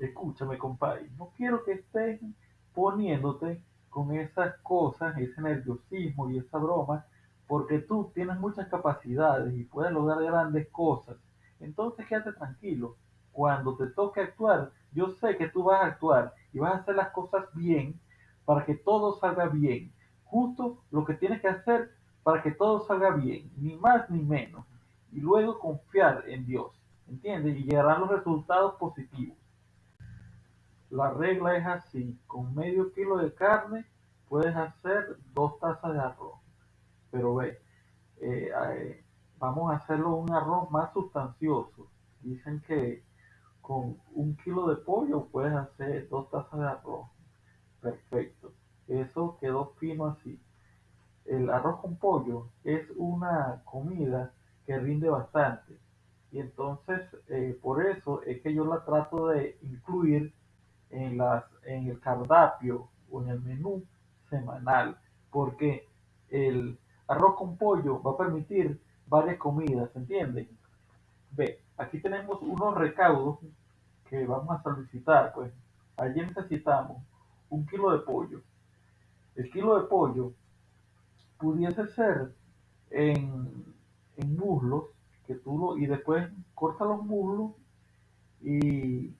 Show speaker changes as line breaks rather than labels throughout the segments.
escúchame, compadre, no quiero que estés poniéndote con esas cosas, ese nerviosismo y esa broma, porque tú tienes muchas capacidades y puedes lograr grandes cosas. Entonces quédate tranquilo. Cuando te toque actuar, yo sé que tú vas a actuar y vas a hacer las cosas bien para que todo salga bien. Justo lo que tienes que hacer para que todo salga bien, ni más ni menos. Y luego confiar en Dios, ¿entiendes? Y llegarán los resultados positivos. La regla es así, con medio kilo de carne puedes hacer dos tazas de arroz. Pero ve, eh, eh, vamos a hacerlo un arroz más sustancioso. Dicen que con un kilo de pollo puedes hacer dos tazas de arroz. Perfecto. Eso quedó fino así. El arroz con pollo es una comida que rinde bastante. Y entonces, eh, por eso es que yo la trato de incluir en, las, en el cardápio o en el menú semanal, porque el arroz con pollo va a permitir varias comidas, ¿entienden? Ve, aquí tenemos unos recaudos que vamos a solicitar, pues allí necesitamos un kilo de pollo. El kilo de pollo pudiese ser en, en muslos, que tú lo, y después corta los muslos y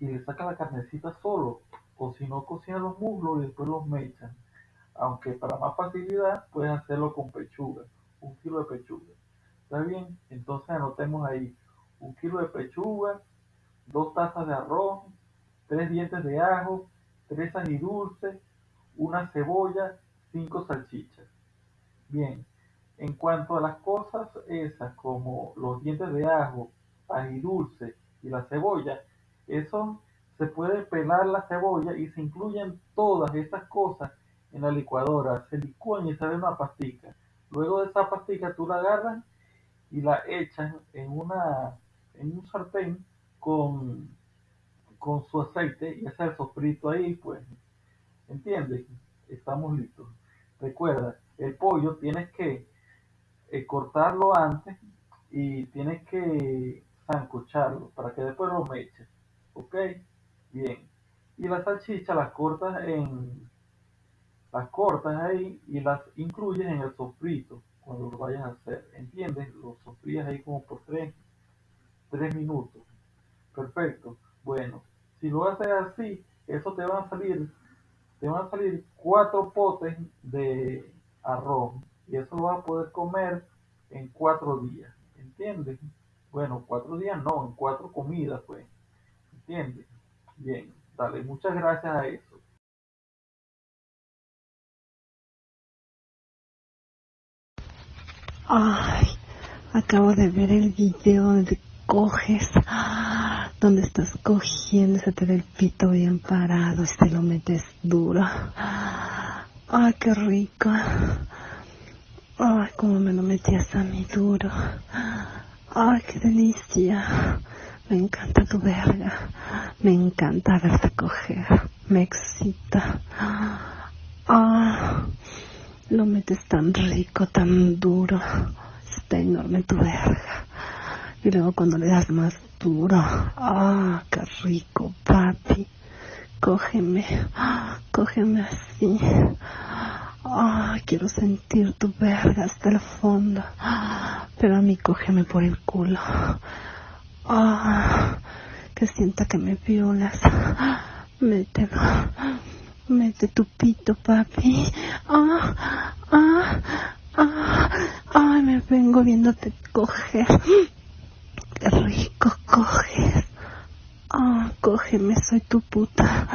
y le saca la carnecita solo, o si no cocina los muslos y después los mechan. Aunque para más facilidad puedes hacerlo con pechuga, un kilo de pechuga. ¿Está bien? Entonces anotemos ahí un kilo de pechuga, dos tazas de arroz, tres dientes de ajo, tres dulces, una cebolla, cinco salchichas. Bien, en cuanto a las cosas esas como los dientes de ajo, dulce y la cebolla, eso se puede pelar la cebolla y se incluyen todas estas cosas en la licuadora, se licúan y sale una pastica. Luego de esa pastica tú la agarras y la echas en una en un sartén con, con su aceite y hace el sofrito ahí, pues, ¿entiendes? Estamos listos. Recuerda, el pollo tienes que eh, cortarlo antes y tienes que sancocharlo para que después lo meches. ¿Ok? Bien. Y las salchichas las cortas en las cortas ahí y las incluyes en el sofrito cuando lo vayas a hacer. ¿Entiendes? Lo sofrías ahí como por tres, tres minutos. Perfecto. Bueno, si lo haces así, eso te van a salir, te van a salir cuatro potes de arroz y eso lo vas a poder comer en cuatro días. ¿Entiendes? Bueno, cuatro días no, en cuatro comidas, pues. ¿Entiendes? Bien, dale, muchas gracias a eso.
Ay, acabo de ver el video donde coges, donde estás cogiendo, se te ve el pito bien parado y te lo metes duro. Ay, qué rico. Ay, cómo me lo metías a mí duro. Ay, qué delicia. Me encanta tu verga. Me encanta verte coger. Me excita. Ah, lo metes tan rico, tan duro. Está enorme tu verga. Y luego cuando le das más duro. Ah, qué rico, papi. Cógeme. Cógeme así. Ah, quiero sentir tu verga hasta el fondo. Pero a mí cógeme por el culo. Ah, que sienta que me violas. Mételo. Mete tu pito, papi. Ah, ah, ah. Ay, me vengo viéndote coger. Qué rico coges. Ah, cógeme, soy tu puta.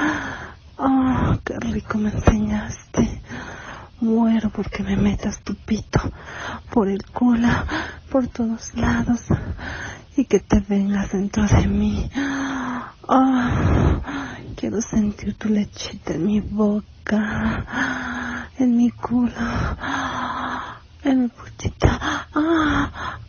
Ah, qué rico me enseñaste. Muero porque me metas tu pito por el culo, por todos lados y que te vengas dentro de mí. Oh, quiero sentir tu lechita en mi boca, en mi culo, en mi putita. Ah, ah,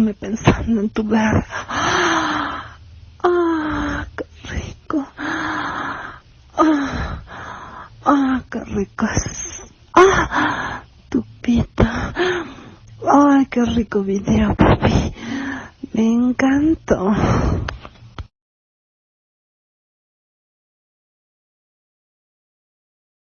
quedarme pensando en tu verga. ¡Ah, qué rico! ¡Ah, ah qué rico es! ¡Ah, tu pita! ¡Ay, qué rico video, papi! Me encantó.